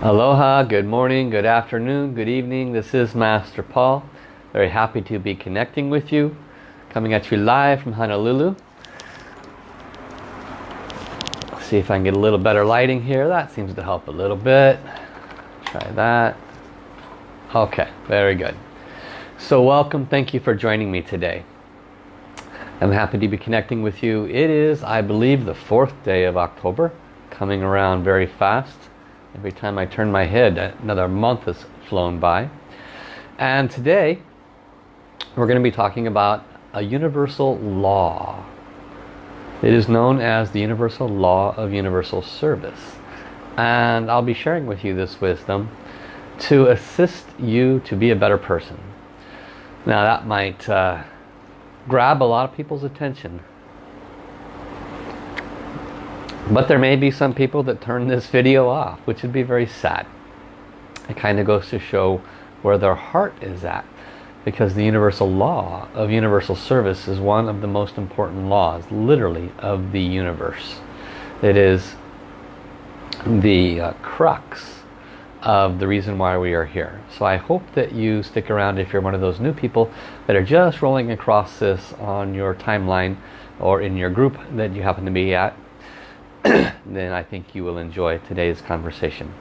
Aloha, good morning, good afternoon, good evening. This is Master Paul. Very happy to be connecting with you. Coming at you live from Honolulu. see if I can get a little better lighting here. That seems to help a little bit. Try that. Okay, very good. So welcome, thank you for joining me today. I'm happy to be connecting with you. It is, I believe, the fourth day of October, coming around very fast. Every time I turn my head, another month has flown by. And today, we're going to be talking about a universal law. It is known as the universal law of universal service. And I'll be sharing with you this wisdom to assist you to be a better person. Now that might uh, grab a lot of people's attention. But there may be some people that turn this video off, which would be very sad. It kind of goes to show where their heart is at. Because the universal law of universal service is one of the most important laws, literally, of the universe. It is the uh, crux of the reason why we are here. So I hope that you stick around if you're one of those new people that are just rolling across this on your timeline or in your group that you happen to be at. then I think you will enjoy today's conversation.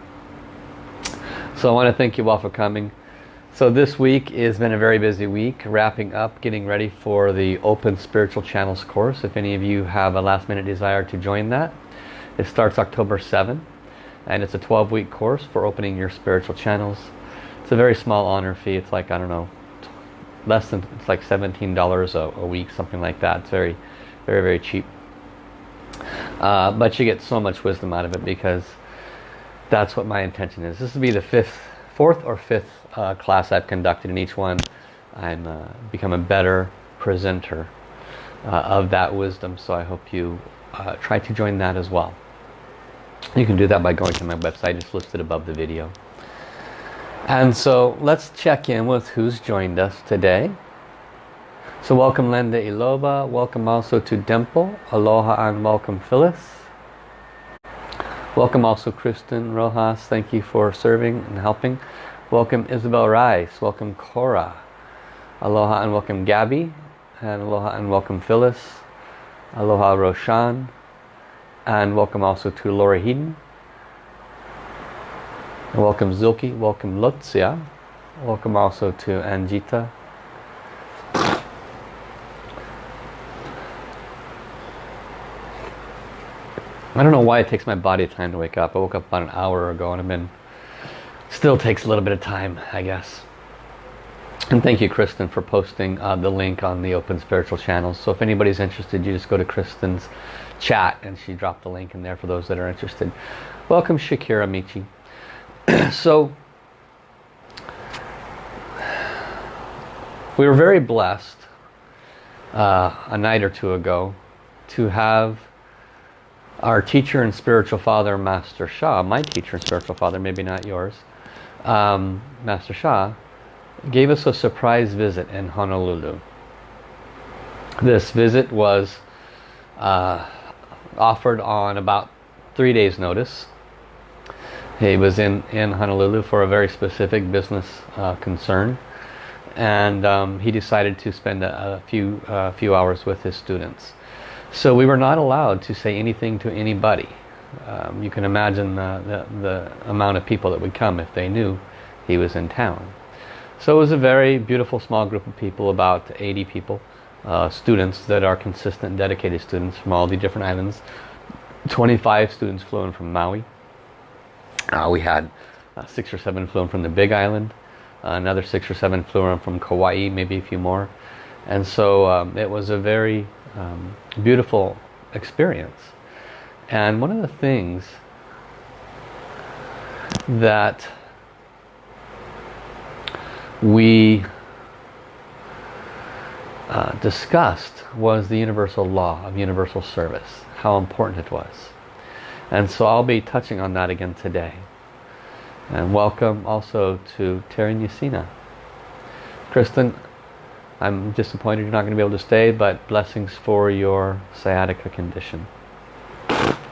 So I want to thank you all for coming. So this week has been a very busy week, wrapping up, getting ready for the Open Spiritual Channels course. If any of you have a last minute desire to join that, it starts October 7 and it's a 12 week course for opening your spiritual channels. It's a very small honor fee. It's like, I don't know, less than, it's like $17 a, a week, something like that. It's very, very, very cheap. Uh, but you get so much wisdom out of it because that's what my intention is. This will be the fifth, fourth or fifth uh, class I've conducted in each one. I'm uh, become a better presenter uh, of that wisdom. So I hope you uh, try to join that as well. You can do that by going to my website, just listed above the video. And so let's check in with who's joined us today. So welcome Linda Iloba, welcome also to Dimple, aloha and welcome Phyllis. Welcome also Kristen Rojas, thank you for serving and helping. Welcome Isabel Rice, welcome Cora. Aloha and welcome Gabby, and aloha and welcome Phyllis. Aloha Roshan, and welcome also to Laura Heaton. welcome Zilke, welcome Lutzia. Welcome also to Anjita. I don't know why it takes my body time to wake up. I woke up about an hour ago and I've been still takes a little bit of time I guess and thank you Kristen for posting uh, the link on the open spiritual channels so if anybody's interested you just go to Kristen's chat and she dropped the link in there for those that are interested. Welcome Shakira Michi. so we were very blessed uh, a night or two ago to have our teacher and spiritual father Master Sha, my teacher and spiritual father, maybe not yours, um, Master Sha, gave us a surprise visit in Honolulu. This visit was uh, offered on about three days notice. He was in, in Honolulu for a very specific business uh, concern and um, he decided to spend a, a few uh, few hours with his students. So we were not allowed to say anything to anybody. Um, you can imagine the, the, the amount of people that would come if they knew he was in town. So it was a very beautiful small group of people, about 80 people uh, students that are consistent dedicated students from all the different islands 25 students flew in from Maui uh, we had uh, six or seven flew in from the big island another six or seven flew in from Kauai maybe a few more and so um, it was a very um, beautiful experience and one of the things that we uh, discussed was the universal law of universal service, how important it was. And so I'll be touching on that again today. And welcome also to Terry Yasina. Kristen, I'm disappointed you're not going to be able to stay, but blessings for your sciatica condition.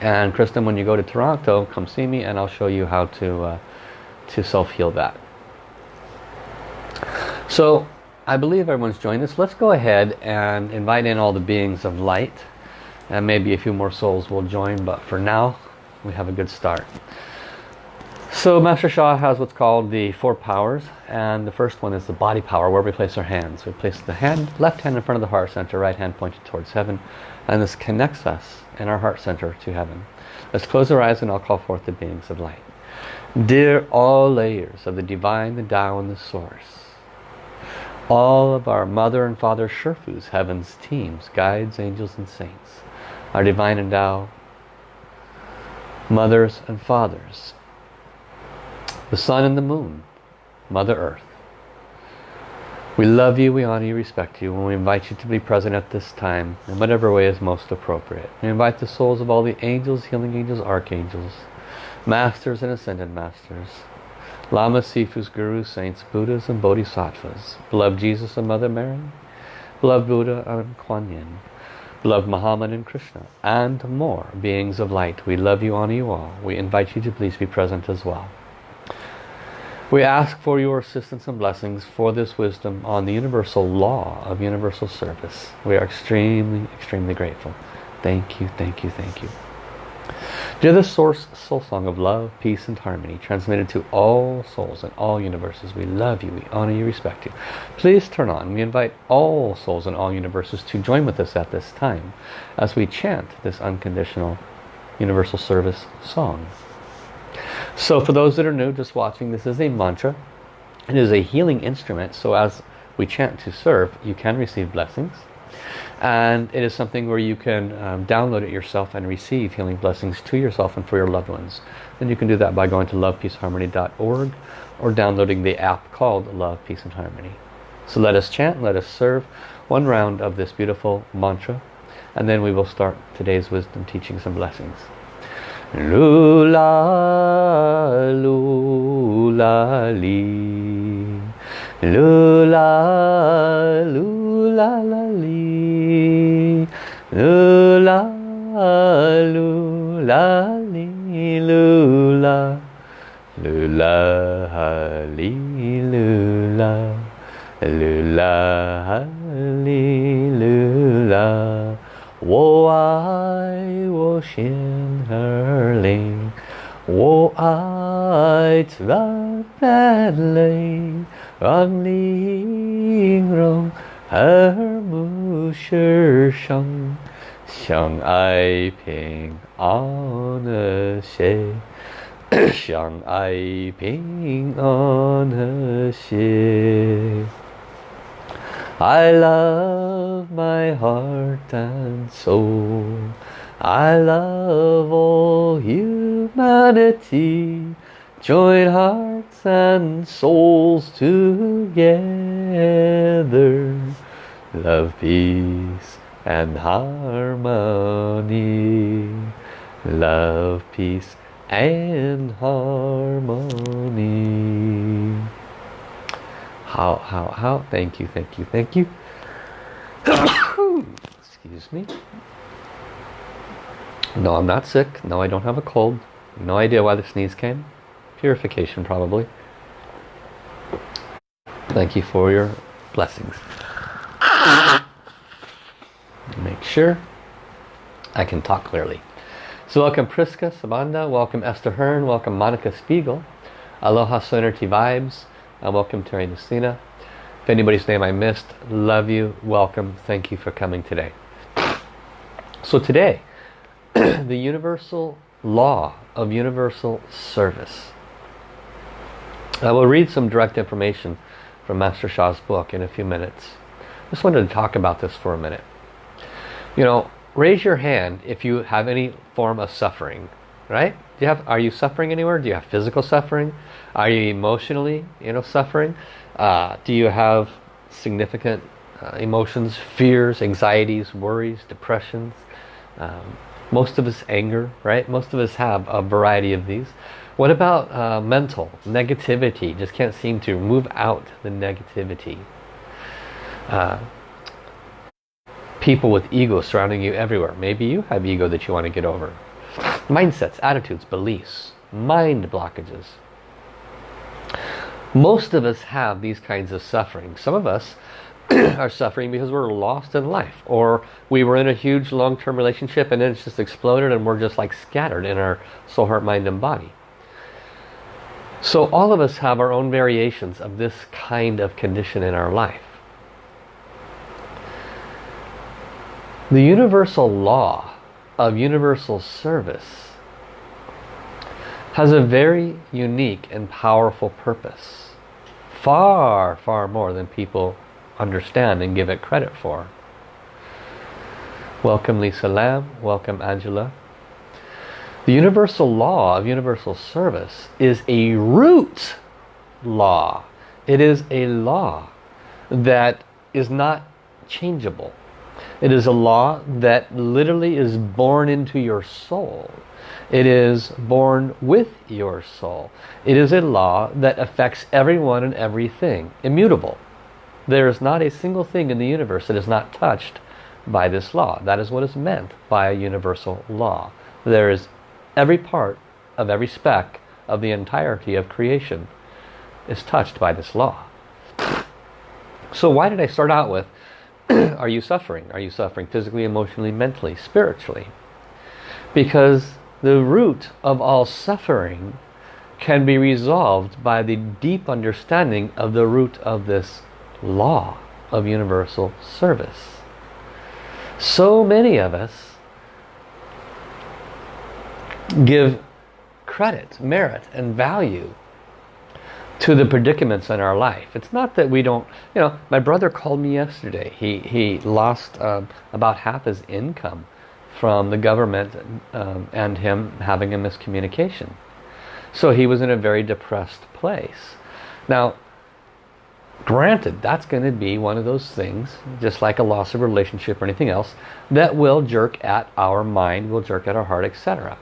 And Kristen, when you go to Toronto, come see me and I'll show you how to, uh, to self-heal that. So I believe everyone's joined us. Let's go ahead and invite in all the beings of light. And maybe a few more souls will join, but for now, we have a good start. So Master Sha has what's called the four powers and the first one is the body power where we place our hands. We place the hand, left hand in front of the heart center, right hand pointed towards heaven and this connects us in our heart center to heaven. Let's close our eyes and I'll call forth the beings of light. Dear all layers of the divine, the Tao and the source. All of our mother and father Sherfus, heaven's teams, guides, angels and saints. Our divine and Tao mothers and fathers the sun and the moon, Mother Earth. We love you, we honor you, respect you, and we invite you to be present at this time in whatever way is most appropriate. We invite the souls of all the angels, healing angels, archangels, masters and ascended masters, lamas, sifus, gurus, saints, buddhas, and bodhisattvas, beloved Jesus and Mother Mary, beloved Buddha and Kuan Yin, beloved Muhammad and Krishna, and more beings of light. We love you, honor you all. We invite you to please be present as well. We ask for your assistance and blessings for this wisdom on the universal law of universal service. We are extremely, extremely grateful. Thank you, thank you, thank you. Dear the Source Soul Song of Love, Peace and Harmony, transmitted to all souls in all universes. We love you, we honor you, respect you. Please turn on. We invite all souls in all universes to join with us at this time as we chant this unconditional universal service song. So for those that are new, just watching, this is a mantra. It is a healing instrument. So as we chant to serve, you can receive blessings. And it is something where you can um, download it yourself and receive healing blessings to yourself and for your loved ones. Then you can do that by going to lovepeaceharmony.org or downloading the app called Love, Peace and Harmony. So let us chant, let us serve one round of this beautiful mantra and then we will start today's wisdom teachings and blessings. Lula, lula, li. Lula, lula, la, li. Lula, lula, li, lula. Lula, li, lula. Lula, li, lula. 我爱我心儿灵，我爱自然美，让玲珑和睦世上，相爱平安和谐，相爱平安和谐。I love my heart and soul. I love all humanity. Join hearts and souls together. Love, peace and harmony. Love, peace and harmony. How, how, how? Thank you, thank you, thank you. Excuse me. No, I'm not sick. No, I don't have a cold. No idea why the sneeze came. Purification, probably. Thank you for your blessings. Make sure I can talk clearly. So welcome Priska Sabanda, welcome Esther Hearn, welcome Monica Spiegel, Aloha Sonority Vibes, uh, welcome Terry Lucina. If anybody's name I missed, love you, welcome, thank you for coming today. So today, the universal law of universal service. I will read some direct information from Master Sha's book in a few minutes. Just wanted to talk about this for a minute. You know, raise your hand if you have any form of suffering, right? Do you have, are you suffering anywhere? Do you have physical suffering? Are you emotionally, you know, suffering? Uh, do you have significant uh, emotions, fears, anxieties, worries, depressions? Um, most of us anger, right? Most of us have a variety of these. What about uh, mental negativity? Just can't seem to move out the negativity. Uh, people with ego surrounding you everywhere. Maybe you have ego that you want to get over. Mindsets, attitudes, beliefs, mind blockages. Most of us have these kinds of suffering. Some of us are suffering because we're lost in life or we were in a huge long-term relationship and then it's just exploded and we're just like scattered in our soul, heart, mind and body. So all of us have our own variations of this kind of condition in our life. The universal law of universal service has a very unique and powerful purpose. Far, far more than people understand and give it credit for. Welcome Lisa Lamb, welcome Angela. The universal law of universal service is a root law. It is a law that is not changeable. It is a law that literally is born into your soul. It is born with your soul. It is a law that affects everyone and everything. Immutable. There is not a single thing in the universe that is not touched by this law. That is what is meant by a universal law. There is every part of every speck of the entirety of creation is touched by this law. So why did I start out with, are you suffering? Are you suffering physically, emotionally, mentally, spiritually? Because the root of all suffering can be resolved by the deep understanding of the root of this law of universal service. So many of us give credit, merit and value to the predicaments in our life. It's not that we don't, you know, my brother called me yesterday. He, he lost um, about half his income from the government um, and him having a miscommunication. So he was in a very depressed place. Now, Granted, that's going to be one of those things, just like a loss of relationship or anything else, that will jerk at our mind, will jerk at our heart, etc.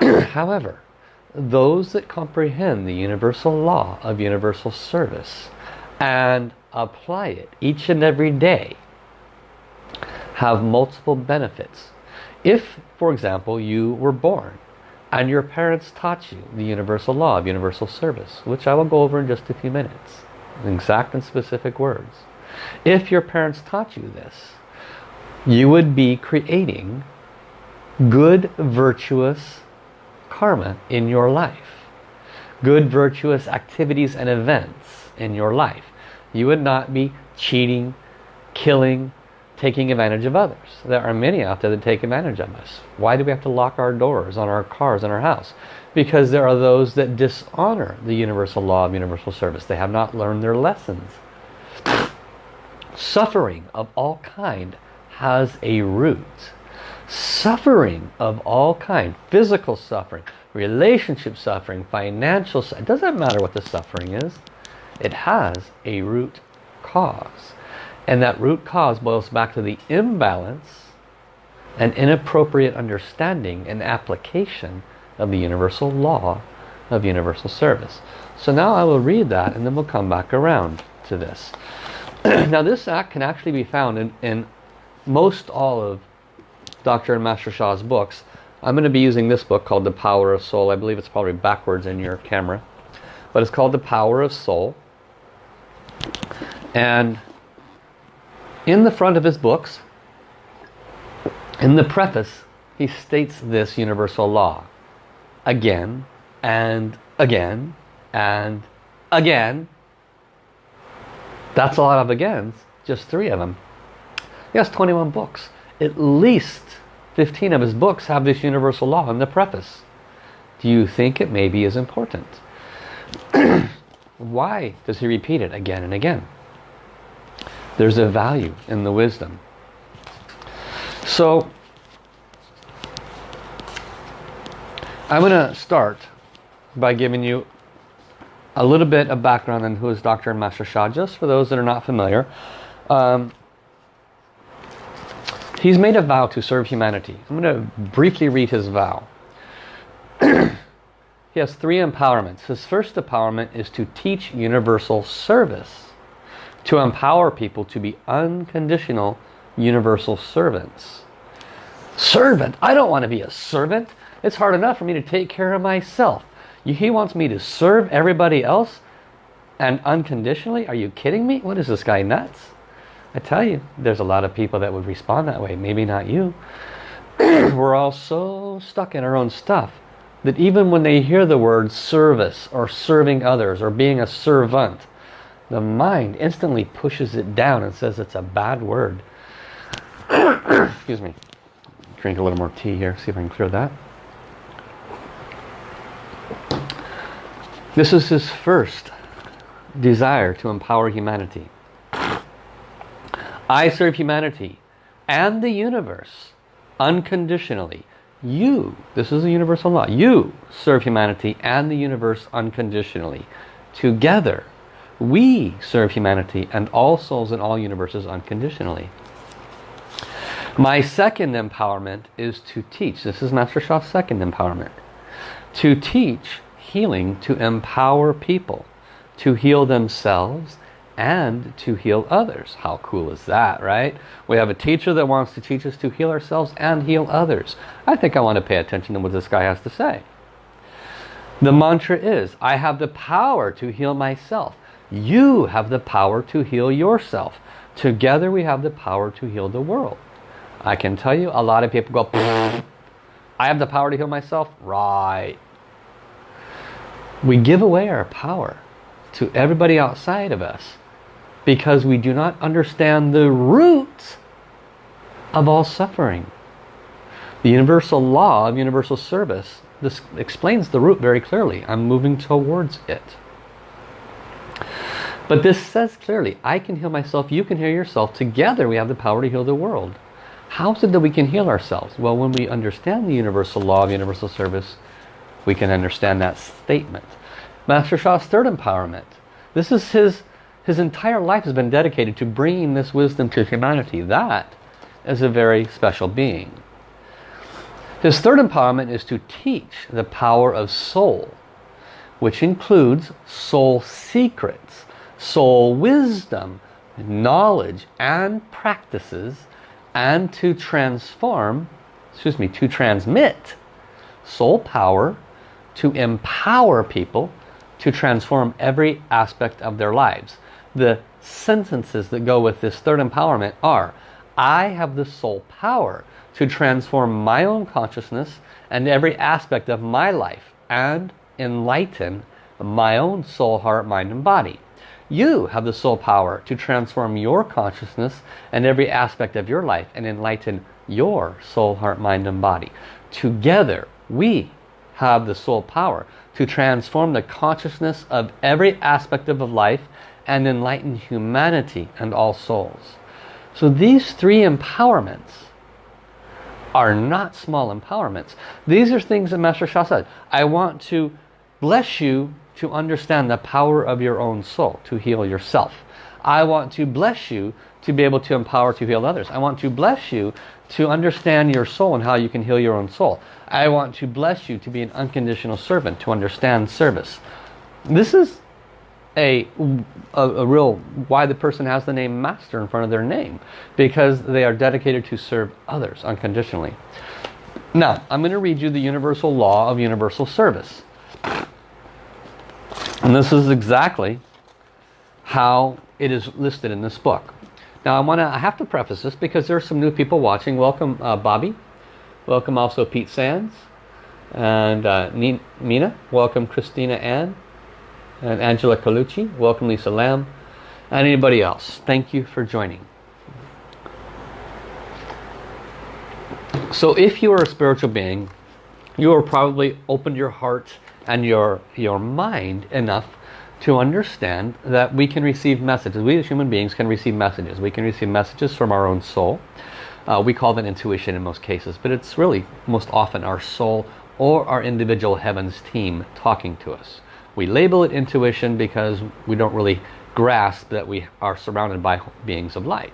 However, those that comprehend the universal law of universal service and apply it each and every day have multiple benefits. If, for example, you were born and your parents taught you the universal law of universal service, which I will go over in just a few minutes, exact and specific words. If your parents taught you this, you would be creating good, virtuous karma in your life. Good, virtuous activities and events in your life. You would not be cheating, killing, taking advantage of others. There are many out there that take advantage of us. Why do we have to lock our doors on our cars and our house? because there are those that dishonor the universal law of universal service. They have not learned their lessons. Suffering of all kind has a root. Suffering of all kind, physical suffering, relationship suffering, financial suffering, it doesn't matter what the suffering is. It has a root cause. And that root cause boils back to the imbalance and inappropriate understanding and application of the universal law of universal service. So now I will read that and then we'll come back around to this. now this act can actually be found in, in most all of Dr. and Master Sha's books. I'm going to be using this book called The Power of Soul. I believe it's probably backwards in your camera. But it's called The Power of Soul. And in the front of his books, in the preface, he states this universal law again and again and again. That's a lot of agains, just three of them. He has 21 books. At least 15 of his books have this universal law in the preface. Do you think it maybe is important? Why does he repeat it again and again? There's a value in the wisdom. So I'm going to start by giving you a little bit of background on who is Dr. Master Sha, just for those that are not familiar. Um, he's made a vow to serve humanity. I'm going to briefly read his vow. he has three empowerments. His first empowerment is to teach universal service, to empower people to be unconditional universal servants. Servant? I don't want to be a servant. It's hard enough for me to take care of myself. He wants me to serve everybody else and unconditionally? Are you kidding me? What is this guy nuts? I tell you, there's a lot of people that would respond that way. Maybe not you. We're all so stuck in our own stuff that even when they hear the word service or serving others or being a servant, the mind instantly pushes it down and says it's a bad word. Excuse me. Drink a little more tea here, see if I can clear that. This is his first desire to empower humanity. I serve humanity and the universe unconditionally. You, this is a universal law, you serve humanity and the universe unconditionally. Together, we serve humanity and all souls in all universes unconditionally. My second empowerment is to teach. This is Master Sha's second empowerment. To teach healing to empower people to heal themselves and to heal others. How cool is that, right? We have a teacher that wants to teach us to heal ourselves and heal others. I think I want to pay attention to what this guy has to say. The mantra is, I have the power to heal myself. You have the power to heal yourself. Together we have the power to heal the world. I can tell you, a lot of people go, I have the power to heal myself? Right. We give away our power to everybody outside of us because we do not understand the root of all suffering. The universal law of universal service this explains the root very clearly. I'm moving towards it. But this says clearly, I can heal myself, you can heal yourself. Together we have the power to heal the world. How is it that we can heal ourselves? Well, when we understand the universal law of universal service, we can understand that statement. Master Sha's third empowerment. This is his, his entire life has been dedicated to bringing this wisdom to humanity. That is a very special being. His third empowerment is to teach the power of soul, which includes soul secrets, soul wisdom, knowledge and practices, and to transform, excuse me, to transmit soul power to empower people to transform every aspect of their lives. The sentences that go with this third empowerment are, I have the soul power to transform my own consciousness and every aspect of my life and enlighten my own soul, heart, mind and body. You have the soul power to transform your consciousness and every aspect of your life and enlighten your soul, heart, mind and body. Together we have the soul power to transform the consciousness of every aspect of life and enlighten humanity and all souls. So these three empowerments are not small empowerments. These are things that Master Sha said. I want to bless you to understand the power of your own soul, to heal yourself. I want to bless you to be able to empower to heal others. I want to bless you to understand your soul and how you can heal your own soul. I want to bless you to be an unconditional servant, to understand service. This is a, a, a, real, why the person has the name Master in front of their name. Because they are dedicated to serve others unconditionally. Now, I'm going to read you the universal law of universal service. And this is exactly how it is listed in this book. Now I want to I have to preface this because there are some new people watching. Welcome uh, Bobby. Welcome also Pete Sands. And uh, Mina. Welcome Christina Ann. And Angela Colucci. Welcome Lisa Lamb. And anybody else. Thank you for joining. So if you are a spiritual being, you are probably opened your heart and your, your mind enough to understand that we can receive messages. We as human beings can receive messages. We can receive messages from our own soul. Uh, we call that intuition in most cases, but it's really most often our soul or our individual heavens team talking to us. We label it intuition because we don't really grasp that we are surrounded by beings of light.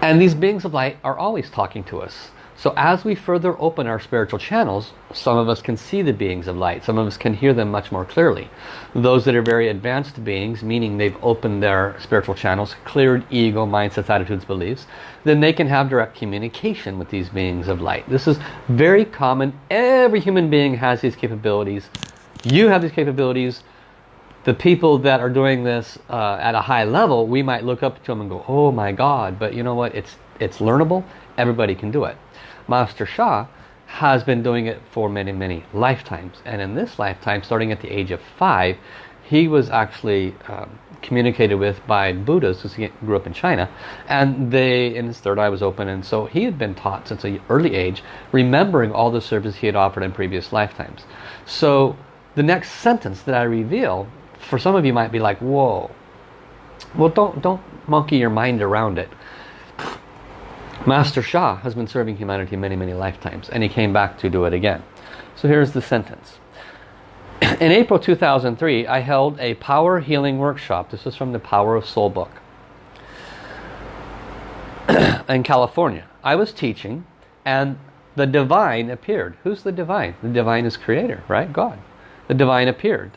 And these beings of light are always talking to us. So as we further open our spiritual channels, some of us can see the beings of light. Some of us can hear them much more clearly. Those that are very advanced beings, meaning they've opened their spiritual channels, cleared ego, mindsets, attitudes, beliefs, then they can have direct communication with these beings of light. This is very common. Every human being has these capabilities. You have these capabilities the people that are doing this uh, at a high level, we might look up to them and go, oh my God, but you know what, it's, it's learnable, everybody can do it. Master Sha has been doing it for many, many lifetimes. And in this lifetime, starting at the age of five, he was actually um, communicated with by Buddhas because he grew up in China. And they, in his third eye was open. And so he had been taught since an early age, remembering all the service he had offered in previous lifetimes. So the next sentence that I reveal for some of you might be like, whoa. Well, don't, don't monkey your mind around it. Master Sha has been serving humanity many, many lifetimes, and he came back to do it again. So here's the sentence. In April 2003, I held a power healing workshop. This is from the Power of Soul book. in California. I was teaching, and the divine appeared. Who's the divine? The divine is creator, right? God. The divine appeared.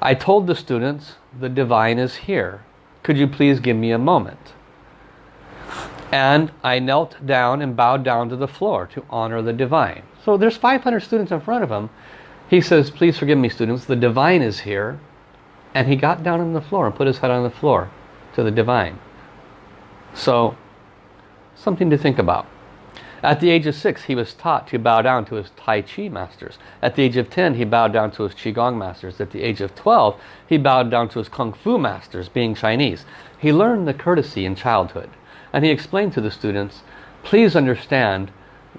I told the students, the divine is here. Could you please give me a moment? And I knelt down and bowed down to the floor to honor the divine. So there's 500 students in front of him. He says, please forgive me students, the divine is here. And he got down on the floor and put his head on the floor to the divine. So, something to think about. At the age of six, he was taught to bow down to his Tai Chi masters. At the age of 10, he bowed down to his Qigong masters. At the age of 12, he bowed down to his Kung Fu masters, being Chinese. He learned the courtesy in childhood. And he explained to the students, please understand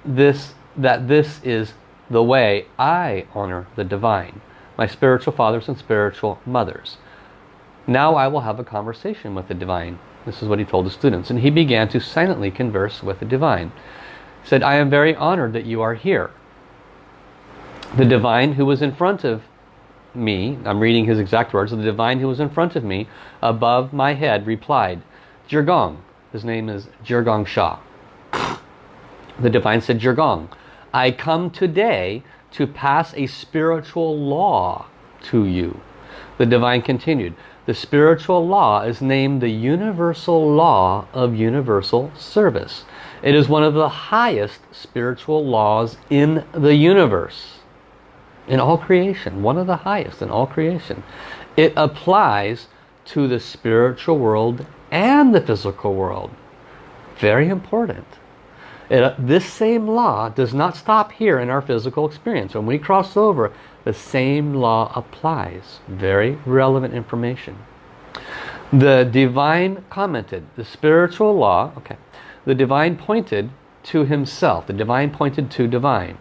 this that this is the way I honor the divine, my spiritual fathers and spiritual mothers. Now I will have a conversation with the divine. This is what he told the students. And he began to silently converse with the divine said, I am very honored that you are here. The divine who was in front of me, I'm reading his exact words, the divine who was in front of me, above my head, replied, Zhi Gang, his name is Zhi Gang Sha. The divine said, Zhi Gang, I come today to pass a spiritual law to you. The divine continued, the spiritual law is named the universal law of universal service. It is one of the highest spiritual laws in the universe. In all creation. One of the highest in all creation. It applies to the spiritual world and the physical world. Very important. It, uh, this same law does not stop here in our physical experience. When we cross over, the same law applies. Very relevant information. The divine commented, the spiritual law, okay, the divine pointed to himself, the divine pointed to divine,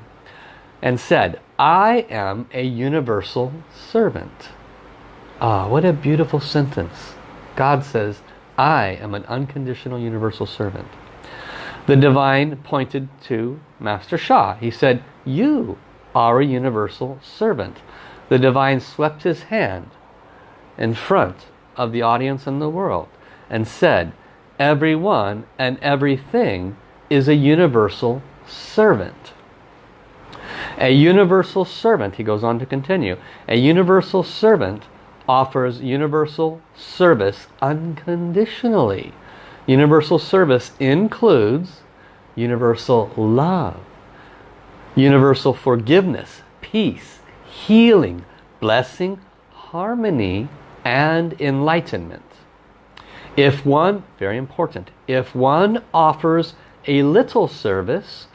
and said, I am a universal servant. Ah, what a beautiful sentence. God says, I am an unconditional universal servant. The divine pointed to Master Sha. He said, you are a universal servant. The divine swept his hand in front of the audience and the world and said, everyone and everything is a universal servant. A universal servant, he goes on to continue, a universal servant offers universal service unconditionally. Universal service includes universal love, universal forgiveness, peace, healing, blessing, harmony, and enlightenment. If one, very important, if one offers a little service,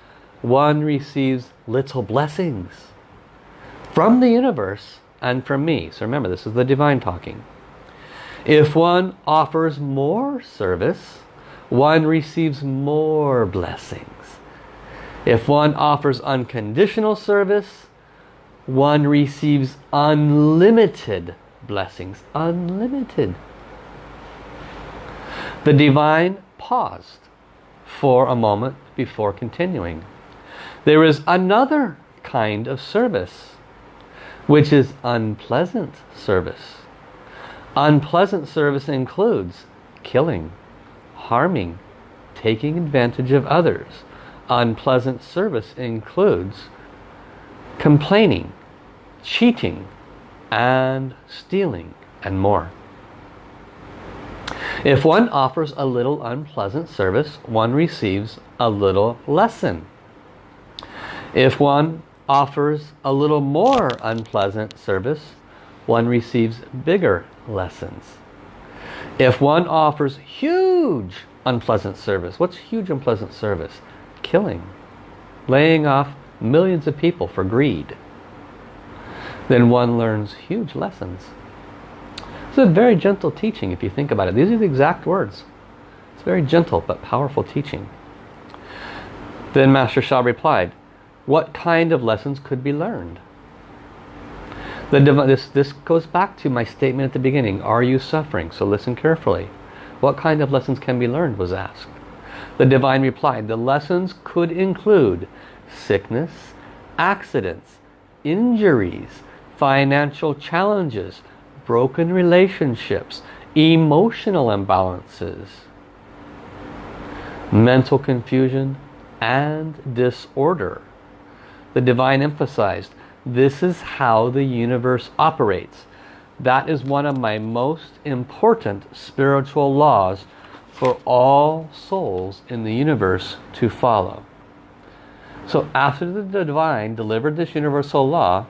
one receives little blessings from the universe and from me. So remember, this is the divine talking. If one offers more service, one receives more blessings. If one offers unconditional service, one receives unlimited blessings. Unlimited the divine paused for a moment before continuing. There is another kind of service, which is unpleasant service. Unpleasant service includes killing, harming, taking advantage of others, unpleasant service includes complaining, cheating, and stealing, and more. If one offers a little unpleasant service, one receives a little lesson. If one offers a little more unpleasant service, one receives bigger lessons. If one offers huge unpleasant service, what's huge unpleasant service? Killing, laying off millions of people for greed. Then one learns huge lessons. A very gentle teaching if you think about it. These are the exact words. It's very gentle but powerful teaching. Then Master Sha replied, what kind of lessons could be learned? The this, this goes back to my statement at the beginning. Are you suffering? So listen carefully. What kind of lessons can be learned was asked. The divine replied, the lessons could include sickness, accidents, injuries, financial challenges, broken relationships, emotional imbalances, mental confusion, and disorder. The divine emphasized, this is how the universe operates. That is one of my most important spiritual laws for all souls in the universe to follow. So after the divine delivered this universal law,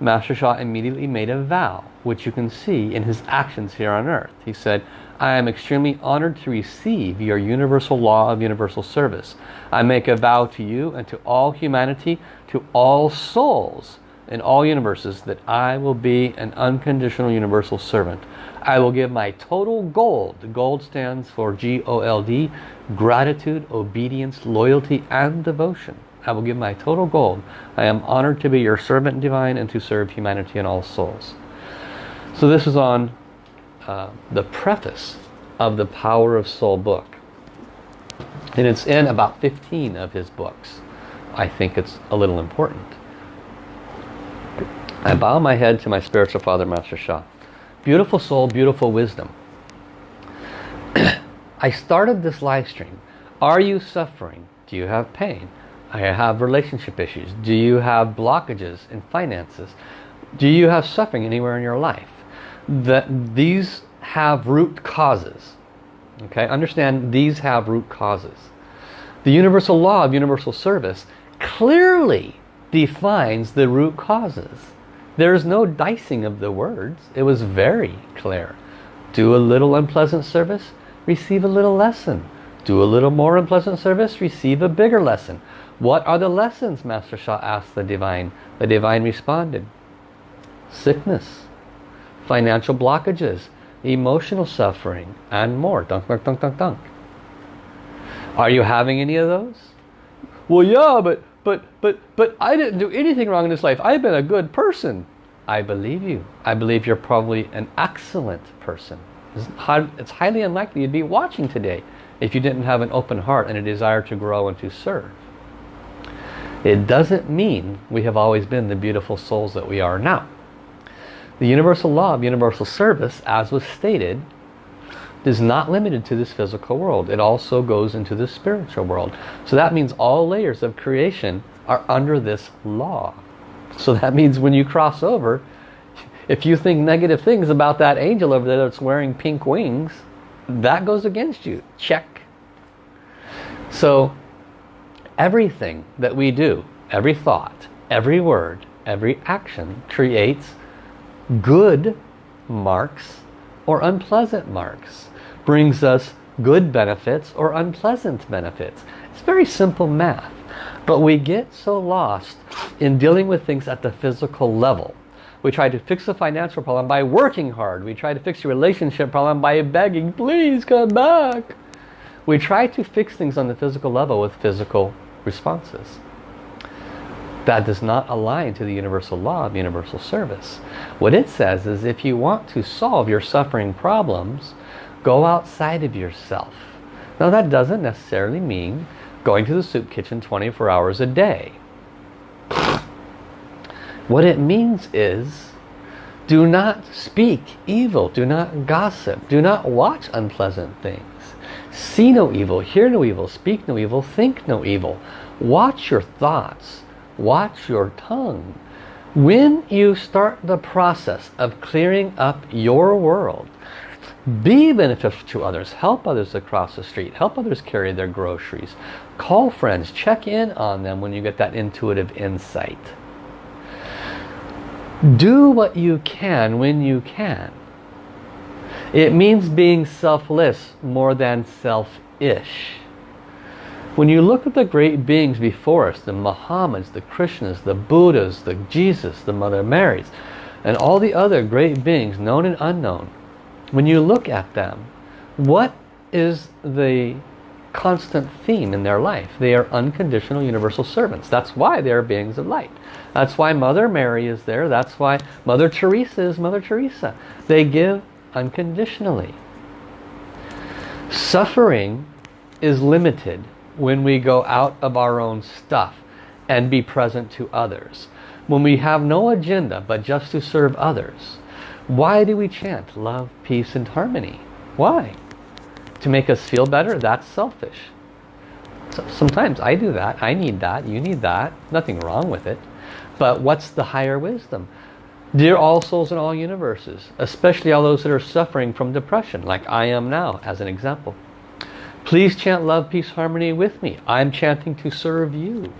Master Sha immediately made a vow, which you can see in his actions here on earth. He said, I am extremely honored to receive your universal law of universal service. I make a vow to you and to all humanity, to all souls in all universes, that I will be an unconditional universal servant. I will give my total gold. Gold stands for G-O-L-D, gratitude, obedience, loyalty, and devotion. I will give my total gold. I am honored to be your servant divine and to serve humanity and all souls. So this is on uh, the preface of the Power of Soul book. And it's in about 15 of his books. I think it's a little important. I bow my head to my spiritual father, Master Sha. Beautiful soul, beautiful wisdom. I started this live stream. Are you suffering? Do you have pain? I have relationship issues. Do you have blockages in finances? Do you have suffering anywhere in your life? that these have root causes. Okay, understand these have root causes. The universal law of universal service clearly defines the root causes. There is no dicing of the words. It was very clear. Do a little unpleasant service, receive a little lesson. Do a little more unpleasant service, receive a bigger lesson. What are the lessons, Master Sha asked the Divine. The Divine responded, sickness, financial blockages, emotional suffering, and more. Dunk, dunk, dunk, dunk, dunk. Are you having any of those? Well, yeah, but, but, but, but I didn't do anything wrong in this life. I've been a good person. I believe you. I believe you're probably an excellent person. It's highly unlikely you'd be watching today if you didn't have an open heart and a desire to grow and to serve. It doesn't mean we have always been the beautiful souls that we are now. The universal law of universal service, as was stated, is not limited to this physical world. It also goes into the spiritual world. So that means all layers of creation are under this law. So that means when you cross over, if you think negative things about that angel over there that's wearing pink wings, that goes against you. Check. So everything that we do, every thought, every word, every action creates good marks or unpleasant marks. Brings us good benefits or unpleasant benefits. It's very simple math. But we get so lost in dealing with things at the physical level. We try to fix a financial problem by working hard. We try to fix a relationship problem by begging, please come back. We try to fix things on the physical level with physical responses that does not align to the universal law of universal service. What it says is if you want to solve your suffering problems, go outside of yourself. Now that doesn't necessarily mean going to the soup kitchen 24 hours a day. What it means is do not speak evil, do not gossip, do not watch unpleasant things. See no evil, hear no evil, speak no evil, think no evil. Watch your thoughts. Watch your tongue. When you start the process of clearing up your world, be beneficial to others. Help others across the street. Help others carry their groceries. Call friends. Check in on them when you get that intuitive insight. Do what you can when you can. It means being selfless more than selfish. When you look at the great beings before us, the Muhammads, the Krishnas, the Buddhas, the Jesus, the Mother Marys, and all the other great beings, known and unknown, when you look at them, what is the constant theme in their life? They are unconditional universal servants. That's why they are beings of light. That's why Mother Mary is there. That's why Mother Teresa is Mother Teresa. They give unconditionally. Suffering is limited when we go out of our own stuff and be present to others. When we have no agenda but just to serve others why do we chant love, peace, and harmony? Why? To make us feel better? That's selfish. So sometimes I do that. I need that. You need that. Nothing wrong with it. But what's the higher wisdom? Dear all souls in all universes, especially all those that are suffering from depression, like I am now, as an example. Please chant love, peace, harmony with me. I'm chanting to serve you.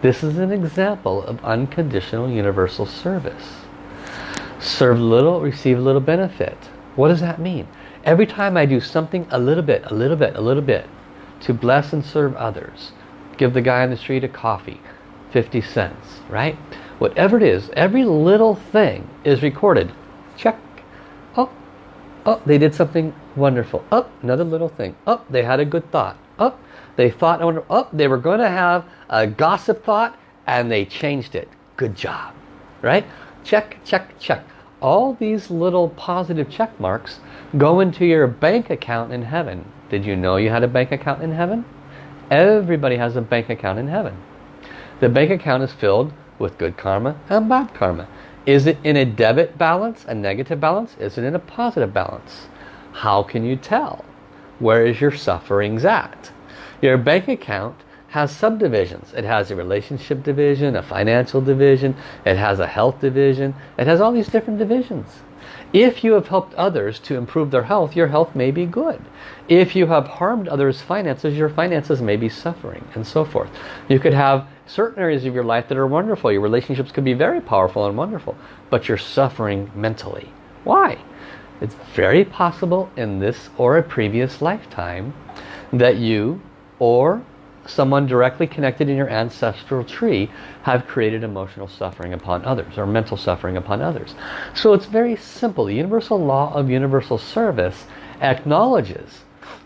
This is an example of unconditional universal service. Serve little, receive a little benefit. What does that mean? Every time I do something a little bit, a little bit, a little bit to bless and serve others, give the guy on the street a coffee, 50 cents, right? Whatever it is, every little thing is recorded. Check. Oh, they did something wonderful. Oh, another little thing. Oh, they had a good thought. Oh, they thought, oh, they were going to have a gossip thought and they changed it. Good job, right? Check, check, check all these little positive check marks go into your bank account in heaven. Did you know you had a bank account in heaven? Everybody has a bank account in heaven. The bank account is filled with good karma and bad karma. Is it in a debit balance, a negative balance? Is it in a positive balance? How can you tell? Where is your sufferings at? Your bank account has subdivisions. It has a relationship division, a financial division, it has a health division, it has all these different divisions. If you have helped others to improve their health, your health may be good. If you have harmed others' finances, your finances may be suffering and so forth. You could have certain areas of your life that are wonderful. Your relationships could be very powerful and wonderful, but you're suffering mentally. Why? It's very possible in this or a previous lifetime that you or someone directly connected in your ancestral tree have created emotional suffering upon others or mental suffering upon others. So it's very simple. The universal law of universal service acknowledges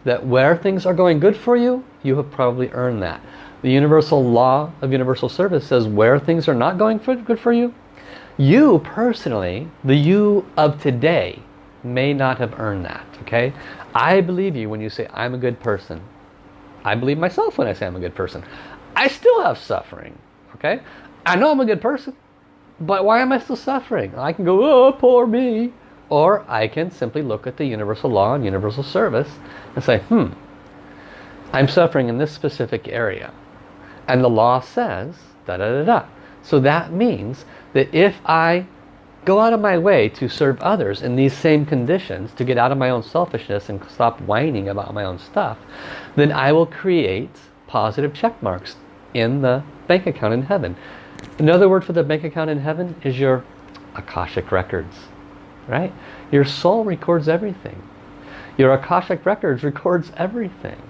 that where things are going good for you, you have probably earned that. The universal law of universal service says where things are not going for, good for you, you personally, the you of today, may not have earned that. Okay, I believe you when you say I'm a good person. I believe myself when I say I'm a good person. I still have suffering. Okay? I know I'm a good person. But why am I still suffering? I can go, oh, poor me. Or I can simply look at the universal law and universal service and say, hmm, I'm suffering in this specific area. And the law says, da da da da. So that means that if I go out of my way to serve others in these same conditions, to get out of my own selfishness and stop whining about my own stuff, then I will create positive check marks in the bank account in heaven. Another word for the bank account in heaven is your Akashic records. Right? Your soul records everything. Your Akashic records records everything.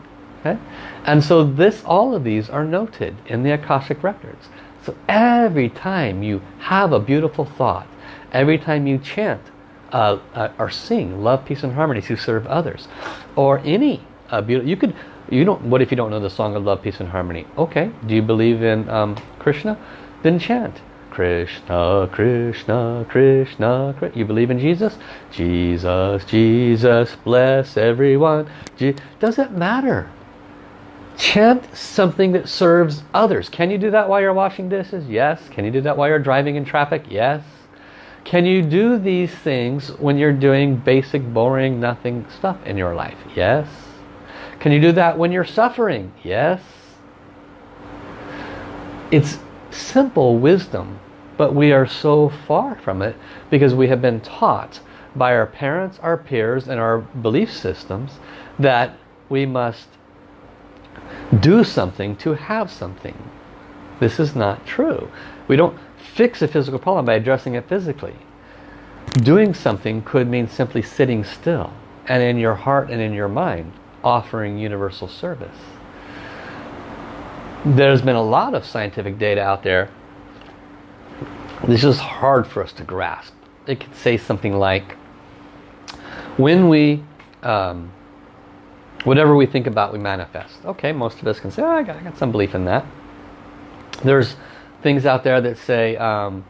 Okay? And so this, all of these are noted in the Akashic records. So every time you have a beautiful thought, every time you chant uh, uh, or sing love, peace and harmony to serve others, or any uh, beautiful, you could you don't what if you don't know the song of love peace and harmony okay do you believe in um, Krishna then chant Krishna Krishna Krishna Krishna. you believe in Jesus Jesus Jesus bless everyone Je does it matter chant something that serves others. Can you do that while you're washing dishes? Yes. Can you do that while you're driving in traffic? Yes. Can you do these things when you're doing basic boring nothing stuff in your life? Yes. Can you do that when you're suffering? Yes. It's simple wisdom, but we are so far from it because we have been taught by our parents, our peers, and our belief systems that we must do something to have something. This is not true. We don't fix a physical problem by addressing it physically. Doing something could mean simply sitting still and in your heart and in your mind offering universal service. There's been a lot of scientific data out there. This is hard for us to grasp. It could say something like, when we, um, whatever we think about, we manifest. Okay, most of us can say, oh, I, got, I got some belief in that. There's things out there that say um,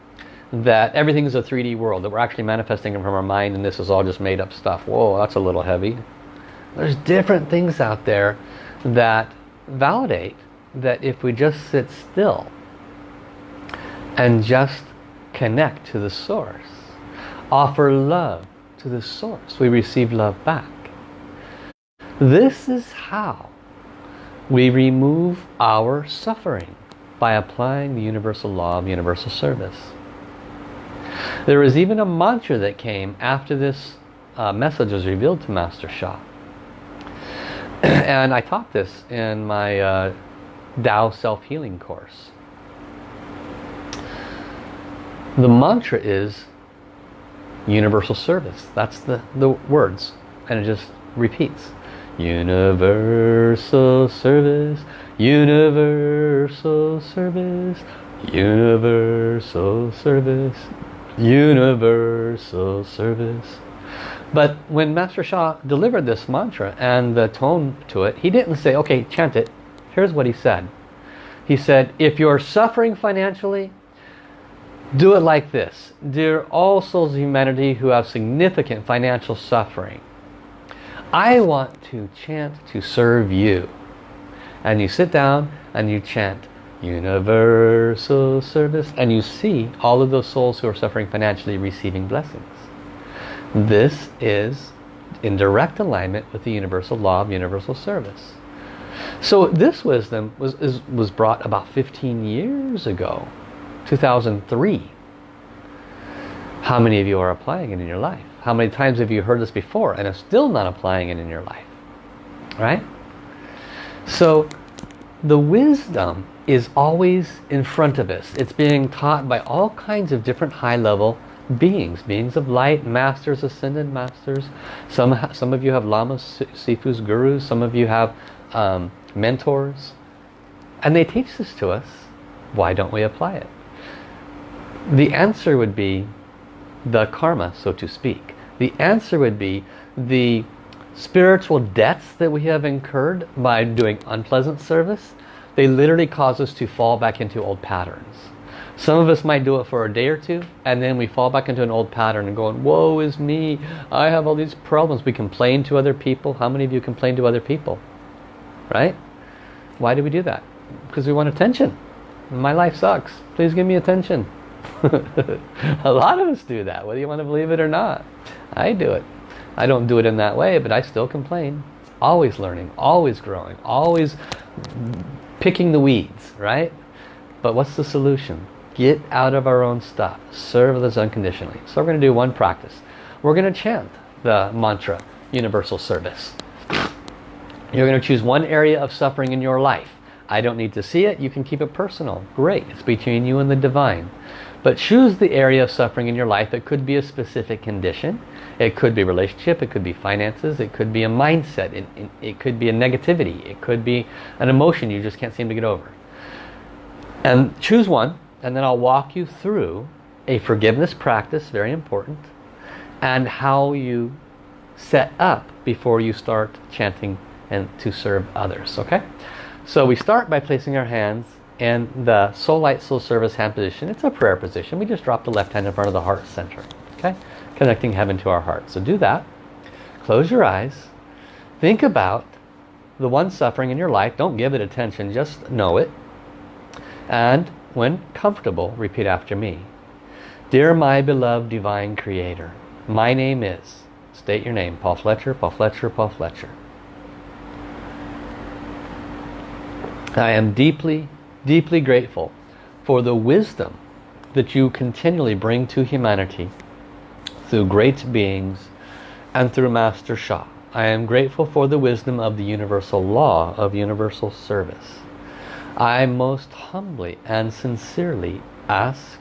that everything is a 3D world, that we're actually manifesting from our mind and this is all just made up stuff. Whoa, that's a little heavy. There's different things out there that validate that if we just sit still and just connect to the source, offer love to the source, we receive love back. This is how we remove our suffering by applying the universal law of universal service. There was even a mantra that came after this uh, message was revealed to Master Sha. and I taught this in my uh, Tao Self-Healing course. The mantra is universal service. That's the, the words. And it just repeats. Universal service, universal service, universal service, universal service. But when Master Sha delivered this mantra and the tone to it, he didn't say, okay, chant it. Here's what he said. He said, if you're suffering financially, do it like this. Dear all souls of humanity who have significant financial suffering, I want to chant to serve you. And you sit down and you chant universal service and you see all of those souls who are suffering financially receiving blessings. This is in direct alignment with the universal law of universal service. So this wisdom was, is, was brought about 15 years ago, 2003. How many of you are applying it in your life? How many times have you heard this before and are still not applying it in your life? Right? So the wisdom is always in front of us. It's being taught by all kinds of different high-level beings, beings of light, masters, ascended masters. Some, some of you have lamas, sifus, gurus. Some of you have um, mentors. And they teach this to us. Why don't we apply it? The answer would be the karma, so to speak. The answer would be the spiritual debts that we have incurred by doing unpleasant service. They literally cause us to fall back into old patterns. Some of us might do it for a day or two and then we fall back into an old pattern and going, woe is me, I have all these problems. We complain to other people. How many of you complain to other people? Right? Why do we do that? Because we want attention. My life sucks. Please give me attention. a lot of us do that, whether you want to believe it or not. I do it. I don't do it in that way, but I still complain. Always learning, always growing, always picking the weeds, right? But what's the solution? Get out of our own stuff. Serve others unconditionally. So we're going to do one practice. We're going to chant the mantra, universal service. You're going to choose one area of suffering in your life. I don't need to see it. You can keep it personal. Great. It's between you and the divine. But choose the area of suffering in your life. It could be a specific condition. It could be relationship. It could be finances. It could be a mindset. It, it, it could be a negativity. It could be an emotion you just can't seem to get over. And choose one. And then I'll walk you through a forgiveness practice, very important, and how you set up before you start chanting and to serve others. Okay? So we start by placing our hands in the Soul Light Soul Service hand position. It's a prayer position. We just drop the left hand in front of the heart center. Okay? Connecting heaven to our heart. So do that. Close your eyes. Think about the one suffering in your life. Don't give it attention. Just know it. And when comfortable, repeat after me. Dear my beloved divine creator, my name is, state your name, Paul Fletcher, Paul Fletcher, Paul Fletcher. I am deeply, deeply grateful for the wisdom that you continually bring to humanity through great beings and through Master Sha. I am grateful for the wisdom of the universal law of universal service. I most humbly and sincerely ask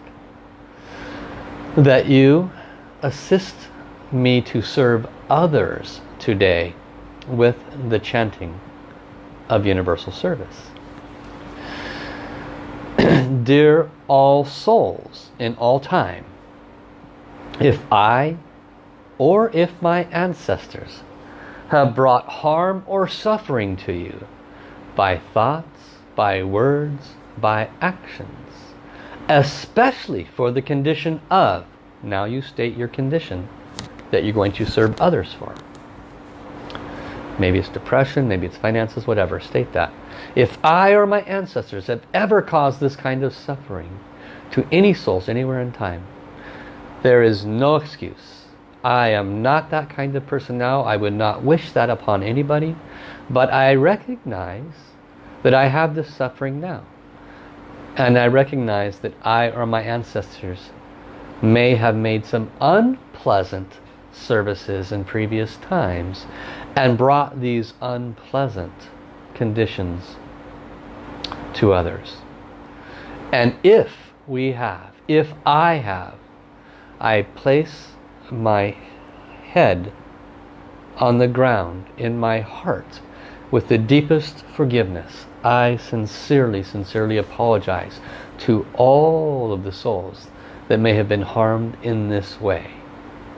that you assist me to serve others today with the chanting of universal service. Dear all souls in all time, if I or if my ancestors have brought harm or suffering to you by thoughts, by words, by actions, especially for the condition of, now you state your condition that you're going to serve others for. Maybe it's depression, maybe it's finances, whatever, state that. If I or my ancestors have ever caused this kind of suffering to any souls anywhere in time, there is no excuse. I am not that kind of person now. I would not wish that upon anybody. But I recognize that I have this suffering now. And I recognize that I or my ancestors may have made some unpleasant services in previous times and brought these unpleasant conditions to others. And if we have, if I have, I place my head on the ground in my heart with the deepest forgiveness. I sincerely, sincerely apologize to all of the souls that may have been harmed in this way.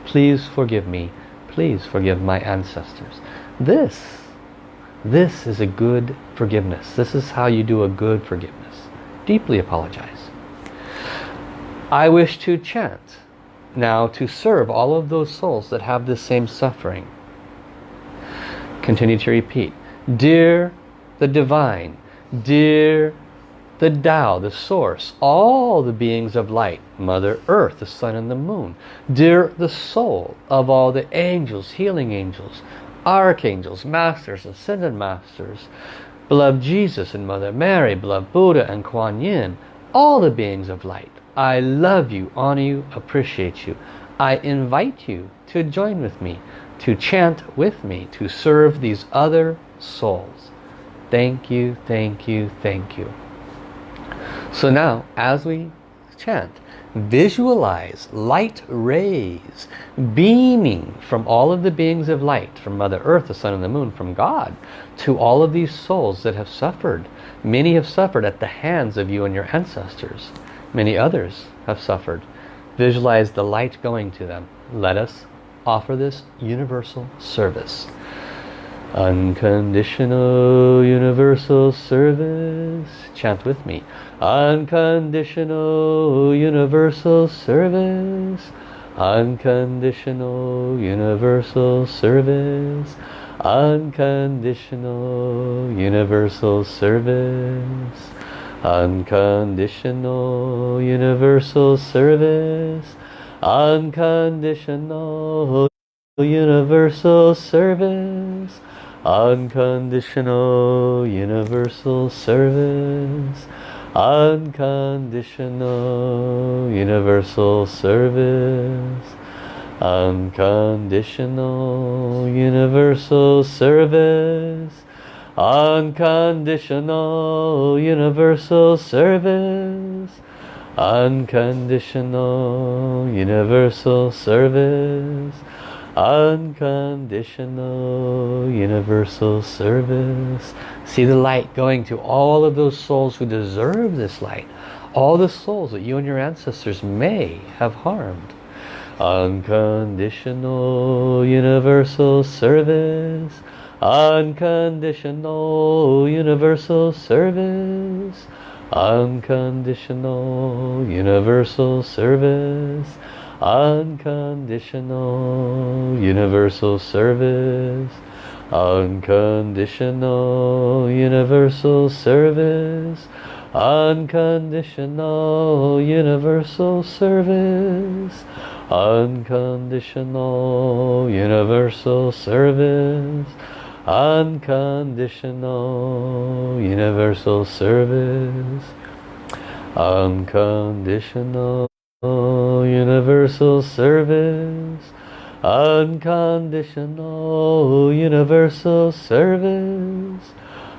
Please forgive me. Please forgive my ancestors. This, this is a good forgiveness. This is how you do a good forgiveness. Deeply apologize. I wish to chant now to serve all of those souls that have this same suffering. Continue to repeat. Dear the Divine, dear the Tao, the Source, all the beings of light, Mother Earth, the Sun and the Moon, dear the soul of all the angels, healing angels, archangels, masters, ascended masters, beloved Jesus and Mother Mary, beloved Buddha and Kuan Yin, all the beings of light, I love you, honor you, appreciate you. I invite you to join with me, to chant with me, to serve these other souls. Thank you, thank you, thank you. So now, as we chant, visualize light rays beaming from all of the beings of light, from Mother Earth, the Sun and the Moon, from God, to all of these souls that have suffered. Many have suffered at the hands of you and your ancestors. Many others have suffered. Visualize the light going to them. Let us offer this universal service. Unconditional universal service. Chant with me. Unconditional universal service. Unconditional universal service. Unconditional universal service. Unconditional universal service. Unconditional universal service. Unconditional universal service. Unconditional universal service. Unconditional universal service Unconditional universal service. Unconditional universal service. Unconditional universal service. See the light going to all of those souls who deserve this light. All the souls that you and your ancestors may have harmed. Unconditional universal service Unconditional universal service. Unconditional universal service. Unconditional universal service. Unconditional universal service. Unconditional universal service. Unconditional universal service unconditional universal service unconditional universal service unconditional universal service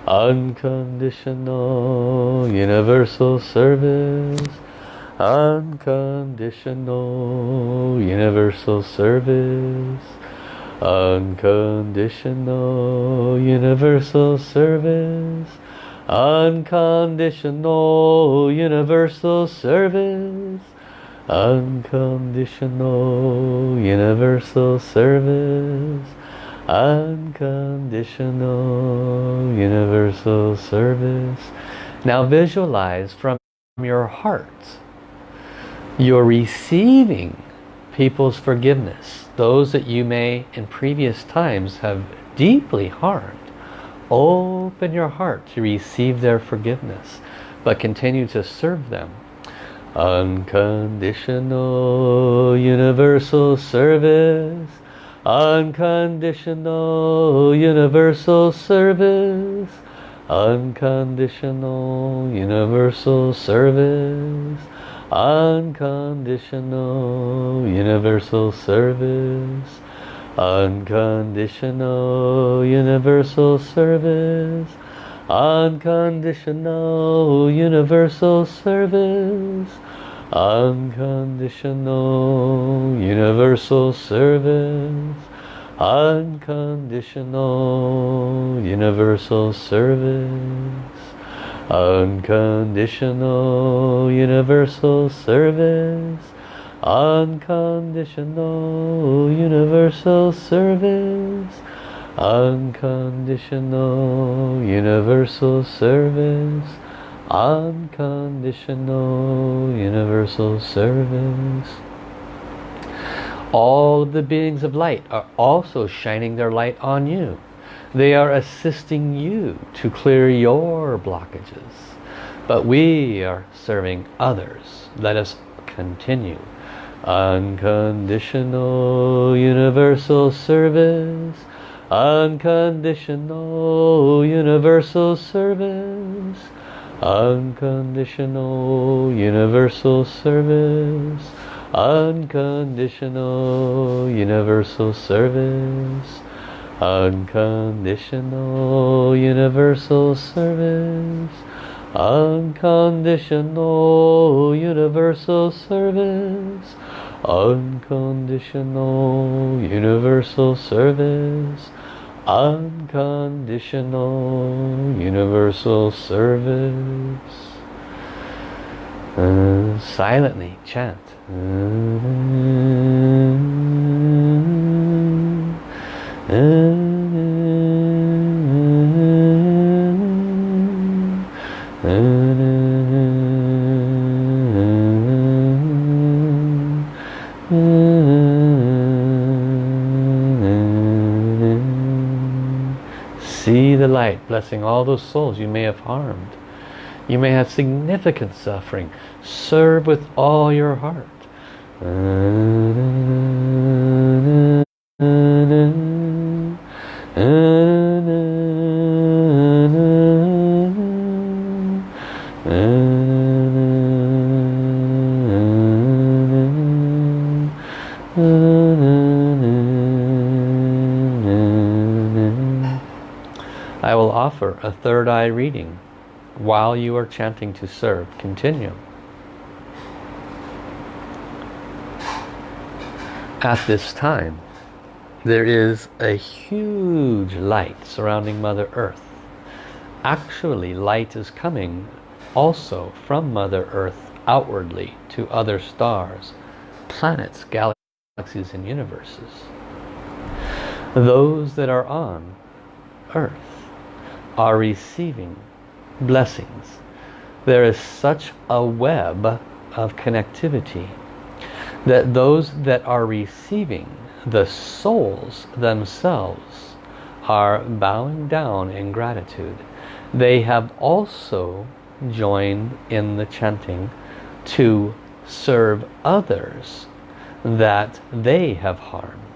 unconditional universal service unconditional universal service unconditional universal service unconditional universal service unconditional universal service. Unconditional universal service. Now visualize from your heart. You're receiving people's forgiveness those that you may in previous times have deeply harmed. Open your heart to receive their forgiveness but continue to serve them unconditional universal service. Unconditional universal service. Unconditional universal service. Unconditional universal service. Unconditional universal service unconditional universal service. Unconditional universal service. Unconditional universal service. Unconditional universal service. Unconditional universal service unconditional universal service. Unconditional universal service. All of the beings of light are also shining their light on you. They are assisting you to clear your blockages. But we are serving others. Let us continue. Unconditional universal service unconditional universal service. Unconditional universal service. Unconditional universal service. Unconditional universal service. Unconditional universal service unconditional universal service. Unconditional universal service. Uh, silently chant. See the light blessing all those souls you may have harmed. You may have significant suffering. Serve with all your heart. I a third eye reading while you are chanting to serve. Continue. At this time, there is a huge light surrounding Mother Earth. Actually, light is coming also from Mother Earth outwardly to other stars, planets, galaxies, and universes. Those that are on Earth are receiving blessings. There is such a web of connectivity that those that are receiving the souls themselves are bowing down in gratitude. They have also joined in the chanting to serve others that they have harmed.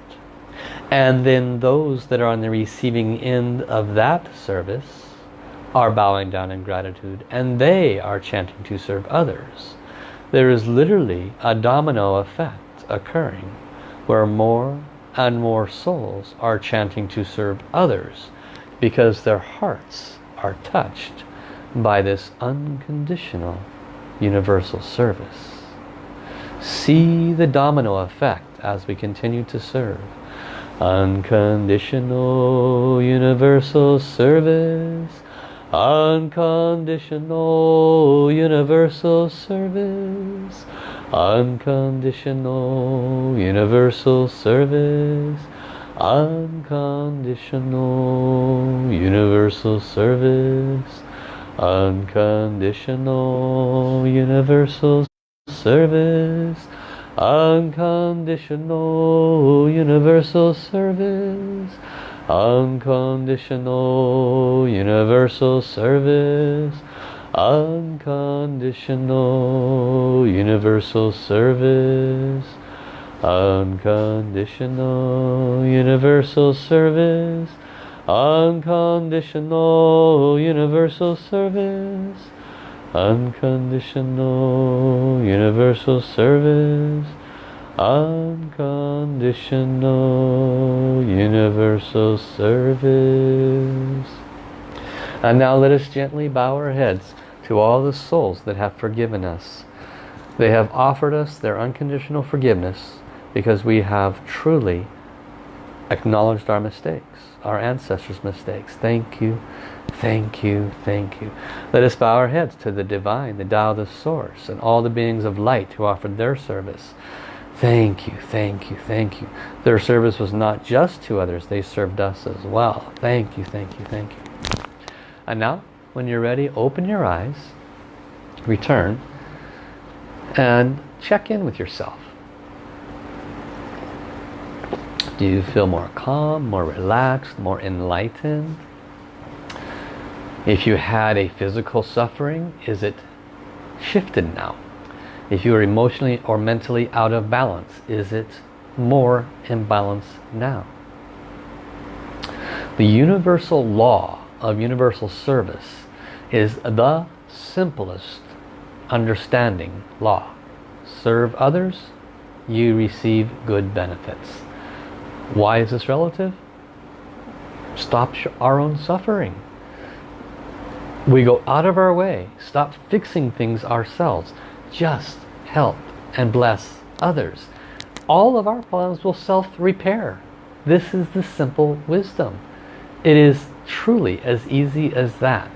And then those that are on the receiving end of that service are bowing down in gratitude and they are chanting to serve others. There is literally a domino effect occurring where more and more souls are chanting to serve others because their hearts are touched by this unconditional universal service. See the domino effect as we continue to serve. Unconditional universal service Unconditional universal service. Unconditional universal service. Unconditional universal service. Unconditional universal service. Unconditional universal service. Unconditional universal service. Unconditional universal service. Unconditional universal service. Unconditional universal service. Unconditional universal service unconditional universal service. And now let us gently bow our heads to all the souls that have forgiven us. They have offered us their unconditional forgiveness because we have truly acknowledged our mistakes, our ancestors' mistakes. Thank you, thank you, thank you. Let us bow our heads to the Divine, the Tao, the Source, and all the beings of light who offered their service. Thank you, thank you, thank you. Their service was not just to others, they served us as well. Thank you, thank you, thank you. And now, when you're ready, open your eyes, return, and check in with yourself. Do you feel more calm, more relaxed, more enlightened? If you had a physical suffering, is it shifted now? If you are emotionally or mentally out of balance, is it more in balance now? The universal law of universal service is the simplest understanding law. Serve others, you receive good benefits. Why is this relative? Stop our own suffering. We go out of our way. Stop fixing things ourselves just help and bless others. All of our problems will self-repair. This is the simple wisdom. It is truly as easy as that.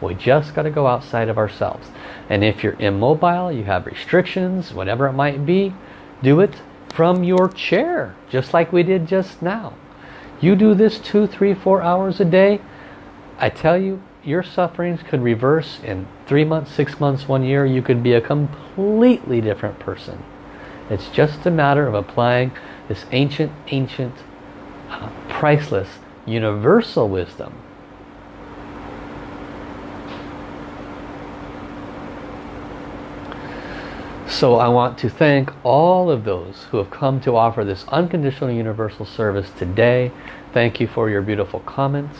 We just got to go outside of ourselves. And if you're immobile, you have restrictions, whatever it might be, do it from your chair, just like we did just now. You do this two, three, four hours a day, I tell you, your sufferings could reverse in three months, six months, one year. You could be a completely different person. It's just a matter of applying this ancient, ancient, uh, priceless, universal wisdom. So I want to thank all of those who have come to offer this unconditional universal service today. Thank you for your beautiful comments.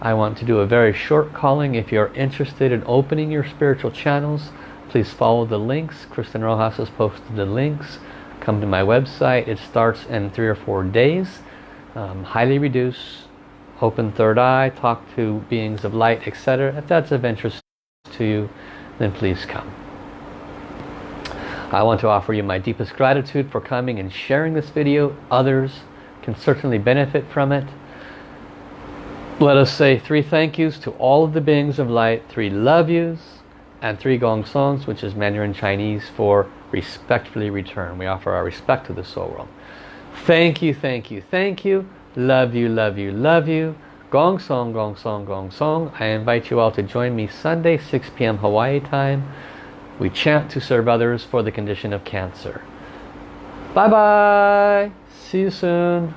I want to do a very short calling. If you're interested in opening your spiritual channels, please follow the links. Kristen Rojas has posted the links. Come to my website. It starts in three or four days. Um, highly reduce, open third eye, talk to beings of light, etc. If that's of interest to you, then please come. I want to offer you my deepest gratitude for coming and sharing this video. Others can certainly benefit from it. Let us say three thank yous to all of the beings of light, three love yous, and three gong songs, which is Mandarin Chinese for respectfully return. We offer our respect to the soul world. Thank you, thank you, thank you. Love you, love you, love you. Gong song, gong song, gong song. I invite you all to join me Sunday, 6 p.m. Hawaii time. We chant to serve others for the condition of cancer. Bye-bye. See you soon.